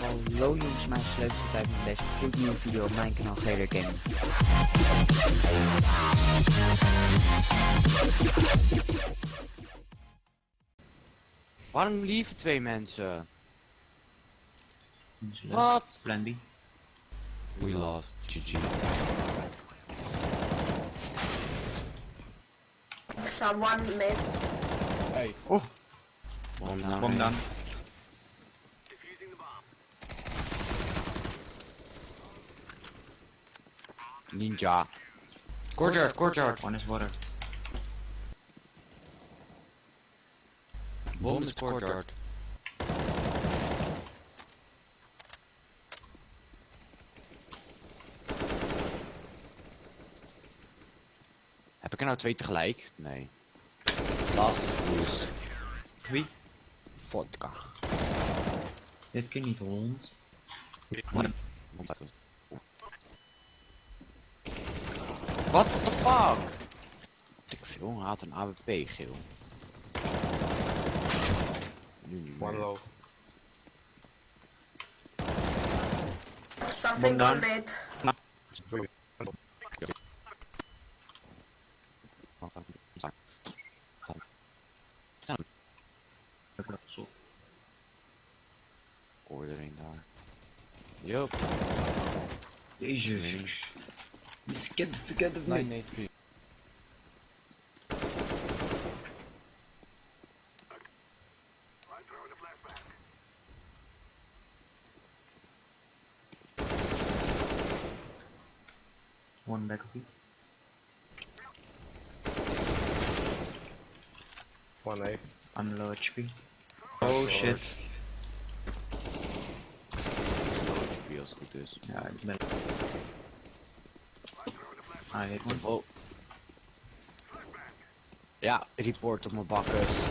Hallo jongens, mijn sleuteltijd met deze gloednieuwe video op mijn kanaal GR Gaming. Waarom lieven twee mensen? Wat? Plan B. We lost. GG. Someone made Hey, Oh, Bom down. bom dan. Ninja. Courtyard, courtyard. One is water. Bom is courtyard. Heb ik er nou twee tegelijk? Nee. Last boost. Wie? Vodka. Dit kan niet hond. What the fuck? Ik veel, hij had een AWP geel. Nu niet one meer. low. something Bom down. Made. Hoor er een daar. Yup. Jezus. Just get the fuck out of me. 983. One back of it. One A. I'm low HP. Oh shit. Wie als het goed is. Ja, ik ben... Ah, hit hem. Oh. Ja, report op mijn bakkes.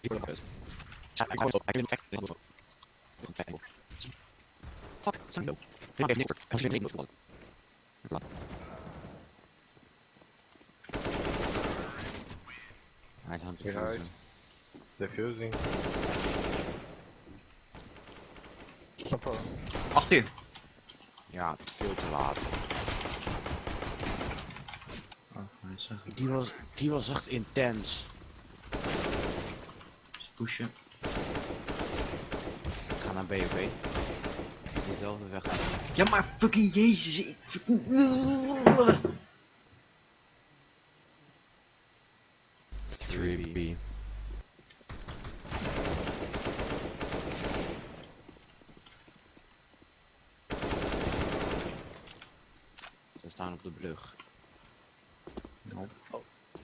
Report op mijn bakkes. Ja, ik kwam zo. Hij kan hem vechten. Fuck, zijn low. Hij Defusing. Achter je. Ja, veel te laat. Oh, ik. Die was, die was echt intens. Pushen. Ik ga naar BOB. Dezelfde weg. Ja, maar fucking jezus. Ik fucking... 3B. Ze staan op de brug. Nope.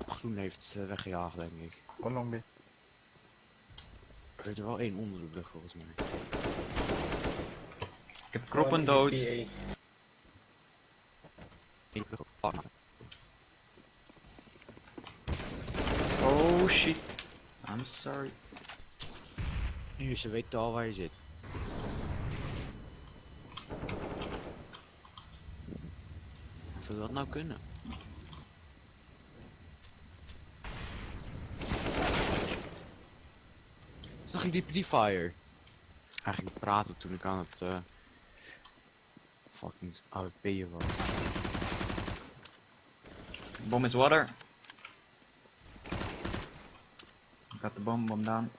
Groen heeft weggejaagd, denk ik. One long B. Er zit er wel één onder de brug, volgens mij. Ik heb kroppen dood. Eén brug op. Oh shit. I'm sorry. Nu, ze weten al waar je zit. Zou dat nou kunnen? Zag je die Pliefire? Hij ging praten toen ik aan het eh fucking AWP'en was. Bomb is water. Ik had de bomb, bomb down.